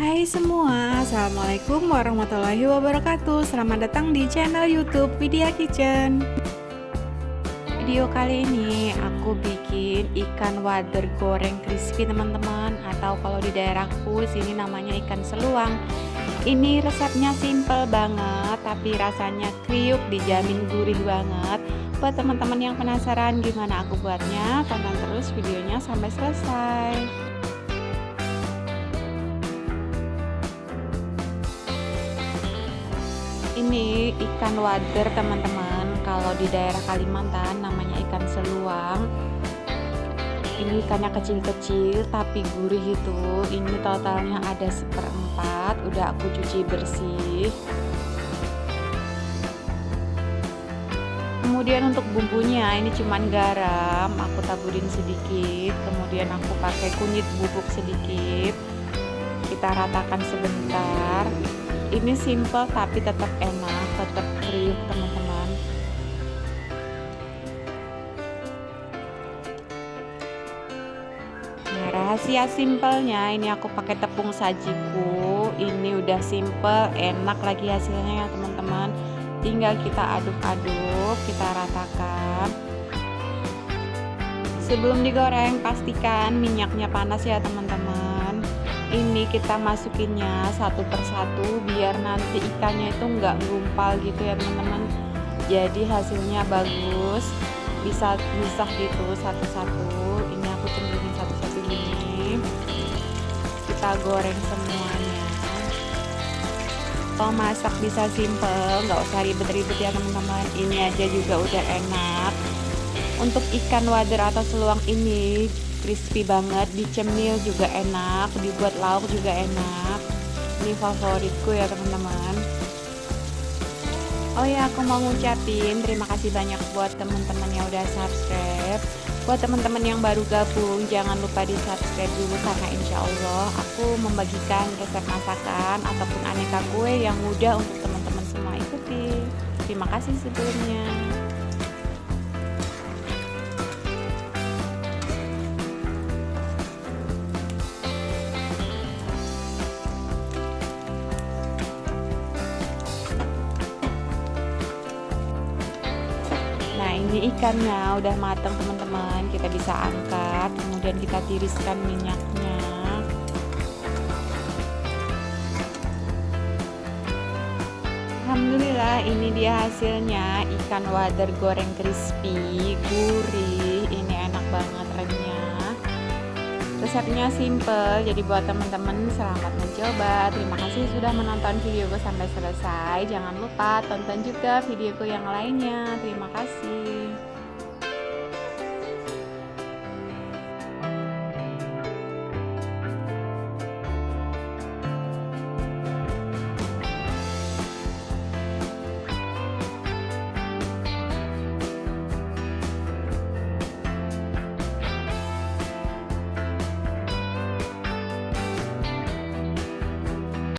Hai semua, Assalamualaikum warahmatullahi wabarakatuh. Selamat datang di channel youtube Vidya Kitchen. Video kali ini aku bikin ikan wader goreng crispy teman-teman. Atau kalau di daerahku sini namanya ikan seluang. Ini resepnya simple banget Tapi rasanya kriuk dijamin gurih banget. Buat teman-teman yang penasaran gimana aku buatnya Tonton terus videonya sampai selesai ini ikan wader teman-teman. Kalau di daerah Kalimantan namanya ikan seluang. Ini ikannya kecil-kecil tapi gurih itu. Ini totalnya ada seperempat. Udah aku cuci bersih. Kemudian untuk bumbunya ini cuman garam. Aku taburin sedikit. Kemudian aku pakai kunyit bubuk sedikit. Kita ratakan sebentar ini simple tapi tetap enak tetap kriuk teman-teman. Nah rahasia simpelnya ini aku pakai tepung sajiku. Ini udah simple enak lagi hasilnya ya teman-teman. Tinggal kita aduk-aduk kita ratakan. Sebelum digoreng pastikan minyaknya panas ya teman-teman ini kita masukinnya satu persatu biar nanti ikannya itu enggak gumpal gitu ya teman-teman. Jadi hasilnya bagus. Bisa bisa gitu satu-satu. Ini aku cenderungin satu-satu gini. Kita goreng semuanya. Kalau masak bisa simple nggak usah ribet-ribet ya teman-teman. Ini aja juga udah enak. Untuk ikan wader atau seluang ini crispy banget dicemil juga enak dibuat lauk juga enak. Ini favoritku ya teman-teman. Oh ya aku mau ngucapin terima kasih banyak buat teman-teman yang udah subscribe. Buat teman-teman yang baru gabung jangan lupa di subscribe dulu karena insya Allah aku membagikan resep masakan ataupun aneka kue yang mudah untuk teman-teman semua ikuti. Terima kasih sebelumnya ini ikannya udah matang teman-teman. Kita bisa angkat Kemudian kita tiriskan minyaknya. Alhamdulillah ini dia hasilnya. Ikan wader goreng crispy Gurih. Ini enak banget renyah Resepnya simple Jadi buat teman-teman selamat mencoba. Terima kasih sudah menonton videoku sampai selesai. Jangan lupa tonton juga videoku yang lainnya. Terima kasih